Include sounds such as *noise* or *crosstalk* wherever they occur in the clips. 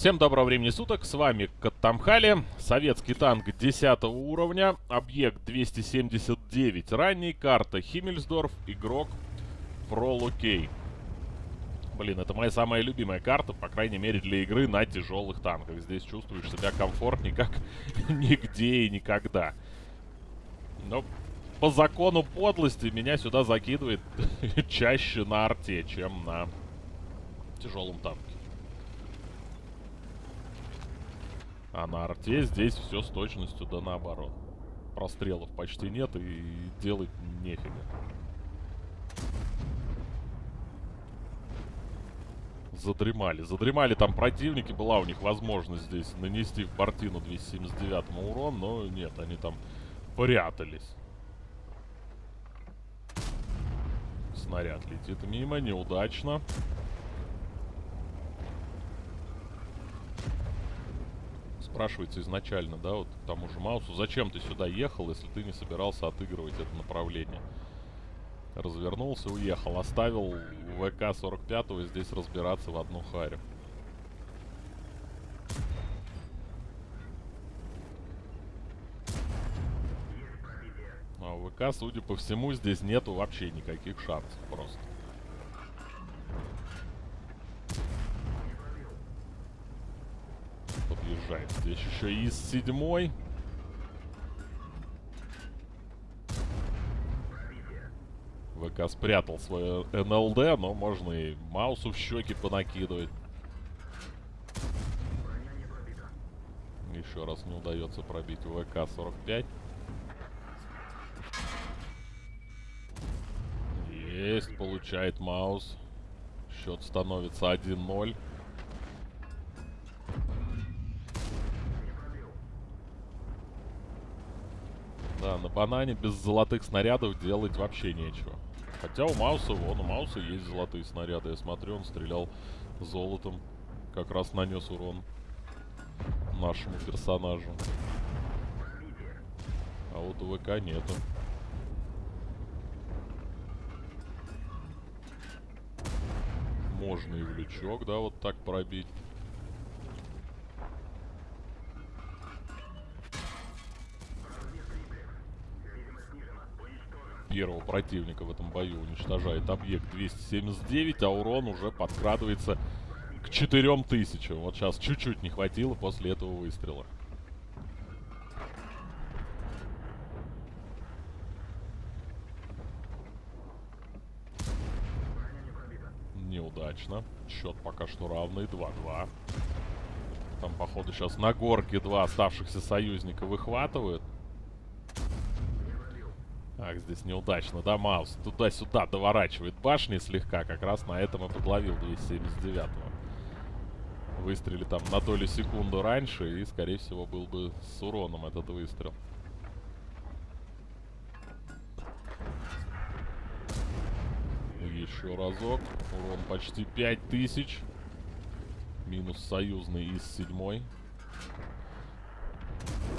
Всем доброго времени суток, с вами Каттамхали, советский танк 10 уровня, объект 279, ранний, карта Химмельсдорф, игрок Пролукей. Блин, это моя самая любимая карта, по крайней мере для игры на тяжелых танках. Здесь чувствуешь себя комфортнее, как *laughs* нигде и никогда. Но по закону подлости меня сюда закидывает *laughs* чаще на арте, чем на тяжелом танке. А на арте здесь все с точностью да наоборот. Прострелов почти нет и делать нефига. Задремали. Задремали там противники. Была у них возможность здесь нанести в Бортину 279 урон, но нет, они там прятались. Снаряд летит мимо, неудачно. Спрашивается изначально, да, вот к тому же Маусу, зачем ты сюда ехал, если ты не собирался отыгрывать это направление? Развернулся, уехал, оставил ВК-45 здесь разбираться в одну харю. А ВК, судя по всему, здесь нету вообще никаких шансов просто. Подъезжает. Здесь еще из седьмой. ВК спрятал свое НЛД, но можно и маусу в щеки понакидывать. Еще раз не удается пробить ВК-45. Есть, получает маус. Счет становится 1-0. Банане без золотых снарядов делать вообще нечего. Хотя у Мауса, вон, у Мауса есть золотые снаряды. Я смотрю, он стрелял золотом. Как раз нанес урон нашему персонажу. А вот у ВК нету. Можно и в лючок, да, вот так пробить. Первого противника в этом бою уничтожает объект 279, а урон уже подкрадывается к 4000. Вот сейчас чуть-чуть не хватило после этого выстрела. Неудачно. Счет пока что равный. 2-2. Там, походу, сейчас на горке два оставшихся союзника выхватывают. Здесь неудачно, да, Маус? Туда-сюда доворачивает башни слегка. Как раз на этом и подловил 279-го. Выстрели там на долю секунды раньше, и, скорее всего, был бы с уроном этот выстрел. Еще разок. Урон почти 5000. Минус союзный из седьмой.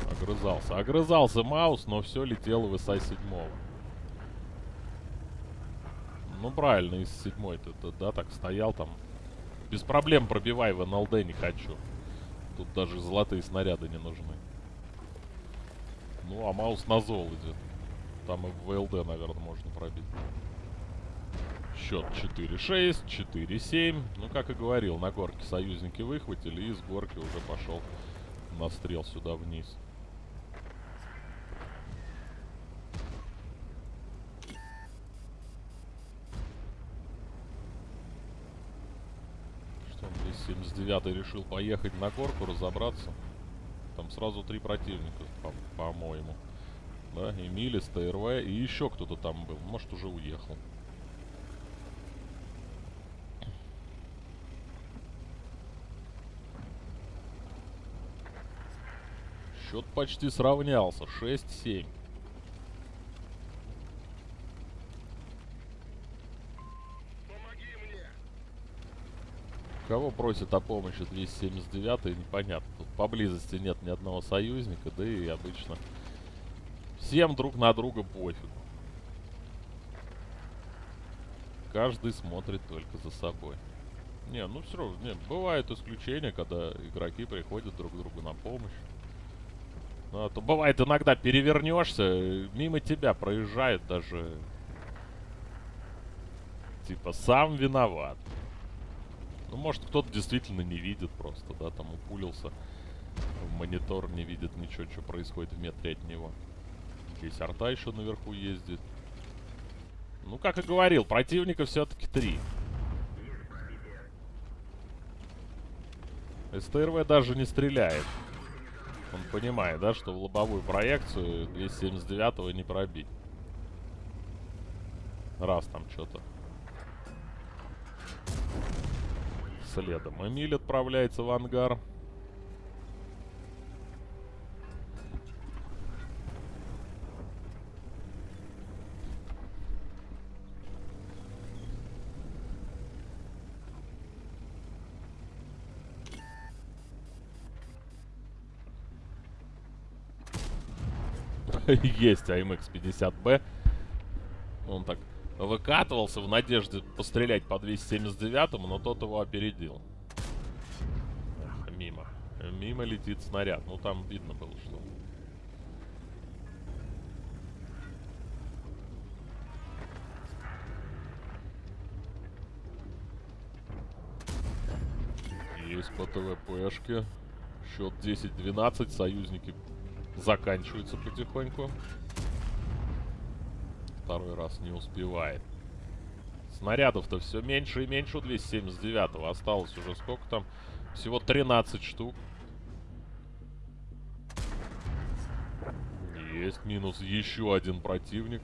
Огрызался. Огрызался Маус, но все летело в ИСа седьмого. Ну, правильно, из седьмой ты, да, так стоял там. Без проблем пробивай в НЛД, не хочу. Тут даже золотые снаряды не нужны. Ну, а Маус на зол. Там и в ВЛД, наверное, можно пробить. Счет 4-6, 4-7. Ну, как и говорил, на горке союзники выхватили и с горки уже пошел настрел сюда вниз. Что он 79-й решил поехать на горку разобраться. Там сразу три противника, по-моему. По да, Эмилис, ТРВ и еще кто-то там был. Может, уже уехал. Счет почти сравнялся. 6-7. Кого просит о помощи 279 непонятно. Тут поблизости нет ни одного союзника, да и обычно всем друг на друга пофиг. Каждый смотрит только за собой. Не, ну все равно, не, бывают исключения, когда игроки приходят друг другу на помощь. Ну, а то бывает иногда перевернешься, мимо тебя проезжает даже... Типа, сам виноват. Ну, может, кто-то действительно не видит просто, да, там упулился. В монитор не видит ничего, что происходит в метре от него. Здесь арта еще наверху ездит. Ну, как и говорил, противника все-таки три. СТРВ даже не стреляет. Он понимает, да, что в лобовую проекцию 279 не пробить. Раз там что-то. Следом. Эмиль отправляется в ангар. *laughs* Есть АМХ-50Б. Он так выкатывался в надежде пострелять по 279-му, но тот его опередил. Эх, мимо. Мимо летит снаряд. Ну, там видно было, что... Есть по ТВПшке. Счет 10-12. Союзники заканчиваются потихоньку. Второй раз не успевает. Снарядов-то все меньше и меньше у 279-го. Осталось уже сколько там? Всего 13 штук. Есть минус еще один противник.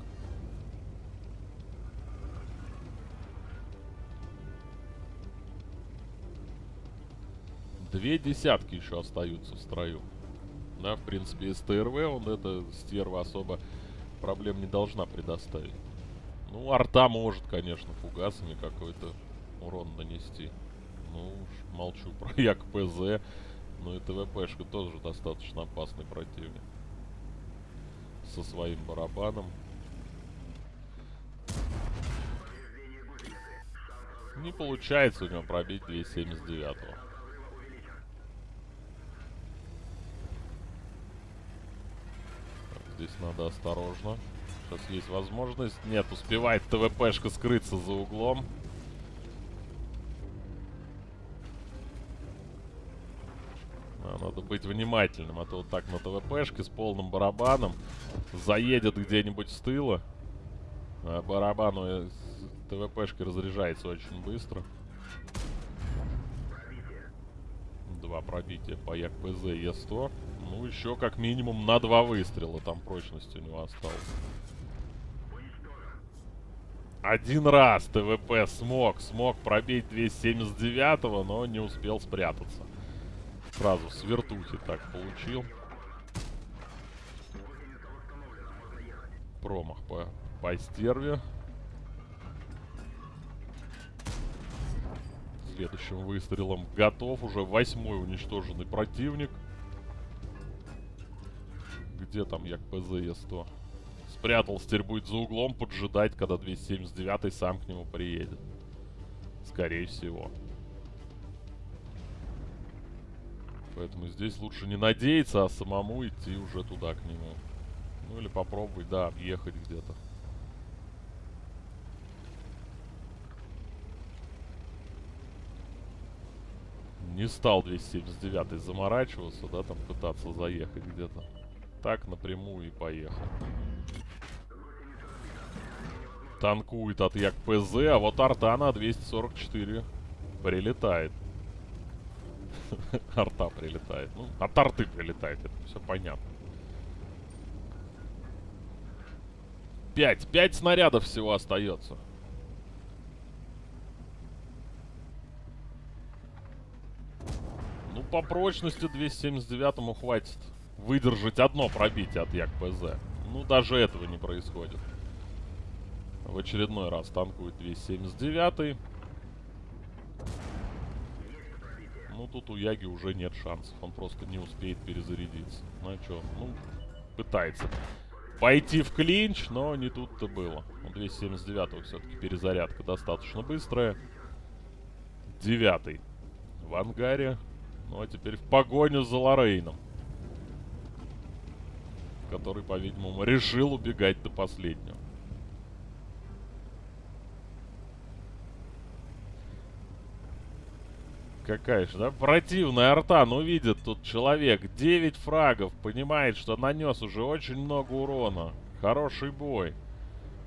Две десятки еще остаются в строю. Да, в принципе, СТРВ, он это стерва особо проблем не должна предоставить. Ну, арта может, конечно, фугасами какой-то урон нанести. Ну уж молчу про *laughs* Як ПЗ. Ну и ТВПшка тоже достаточно опасный противник. Со своим барабаном. Не получается у него пробить 279 -го. Здесь надо осторожно. Сейчас есть возможность. Нет, успевает ТВПшка скрыться за углом. А, надо быть внимательным, а то вот так на ТВПшке с полным барабаном заедет где-нибудь с тыла. А барабану э, ТВПшки разряжается очень быстро. Два пробития по ЯКПЗ Е100. Ну, еще как минимум на два выстрела там прочность у него осталась. Один раз ТВП смог, смог пробить 279-го, но не успел спрятаться. Сразу с вертухи так получил. Промах по, по стерве. Следующим выстрелом готов. Уже восьмой уничтоженный противник. Где там як ПЗЕ-100? Спрятался, теперь будет за углом поджидать, когда 279 сам к нему приедет. Скорее всего. Поэтому здесь лучше не надеяться, а самому идти уже туда к нему. Ну или попробовать, да, объехать где-то. Не стал 279 заморачиваться, да, там пытаться заехать где-то. Так напрямую и поехал. Танкует от Як ПЗ, а вот арта на 244 прилетает. *laughs* Арта прилетает. Ну, от арты прилетает, это все понятно. Пять. Пять снарядов всего остается. Ну, по прочности 279-му хватит выдержать одно пробитие от Як-ПЗ. Ну, даже этого не происходит. В очередной раз танкует 279 Ну, тут у Яги уже нет шансов. Он просто не успеет перезарядиться. Ну, а что? Ну, пытается пойти в клинч, но не тут-то было. У 279 все-таки перезарядка достаточно быстрая. 79 в ангаре. Ну а теперь в погоню за Лорейном. Который, по-видимому, решил убегать до последнего. Какая же, да? Противная арта, ну видит тут человек. 9 фрагов, понимает, что нанес уже очень много урона. Хороший бой.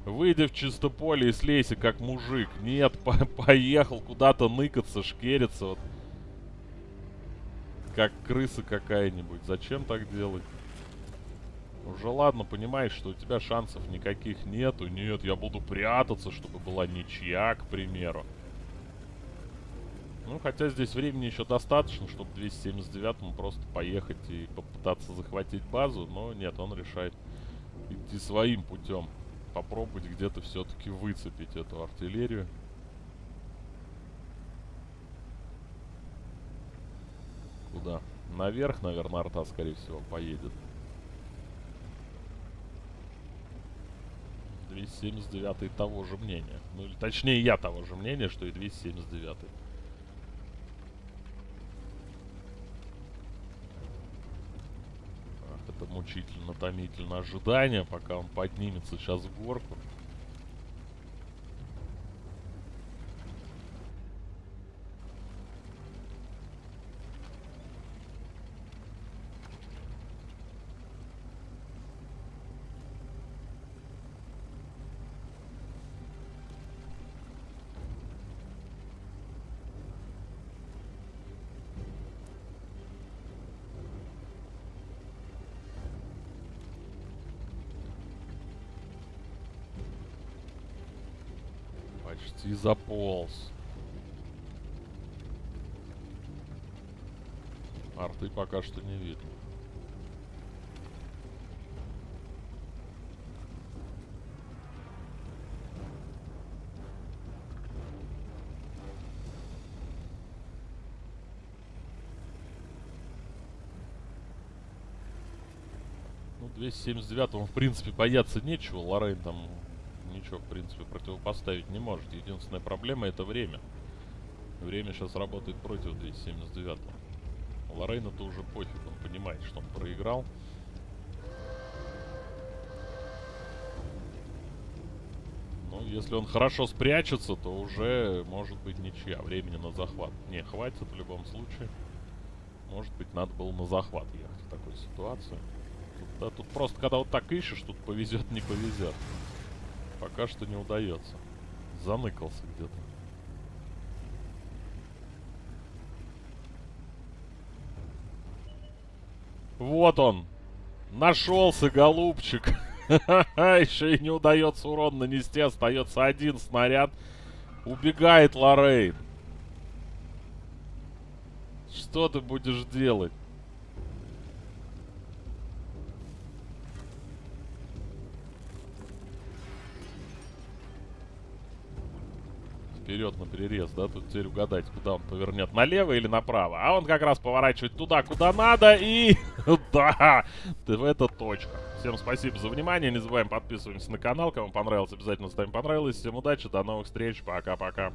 Выйди в чисто поле и слейся, как мужик. Нет, *laughs* по поехал куда-то ныкаться, шкериться. Вот. Как крыса какая-нибудь. Зачем так делать? Уже ладно, понимаешь, что у тебя шансов никаких нету. Нет, я буду прятаться, чтобы была ничья, к примеру. Ну, хотя здесь времени еще достаточно, чтобы 279-му просто поехать и попытаться захватить базу. Но нет, он решает идти своим путем попробовать где-то все-таки выцепить эту артиллерию. Куда? Наверх, наверное, арта, скорее всего, поедет. 279 того же мнения. Ну, или точнее, я того же мнения, что и 279. -й. это мучительно, томительно ожидание, пока он поднимется сейчас в горку. Почти заполз. Арты пока что не видно. Ну, 279 в принципе, бояться нечего. Лорейн там ничего, в принципе, противопоставить не может. Единственная проблема это время. Время сейчас работает против 279-го. Лорейну-то уже пофиг, он понимает, что он проиграл. Ну, если он хорошо спрячется, то уже может быть ничья. Времени на захват не хватит в любом случае. Может быть, надо было на захват ехать в такой ситуации. Тут, да, тут просто, когда вот так ищешь, тут повезет, не повезет. Пока что не удается. Заныкался где-то. Вот он. Нашелся, голубчик. *laughs* Еще и не удается урон нанести. Остается один снаряд. Убегает Лоррейн. Что ты будешь делать? Вперед на перерез, да? Тут теперь угадать, куда он повернет, налево или направо. А он как раз поворачивает туда, куда надо, и... *laughs* да! Это точка. Всем спасибо за внимание, не забываем подписываться на канал. Кому понравилось, обязательно ставим понравилось. Всем удачи, до новых встреч, пока-пока.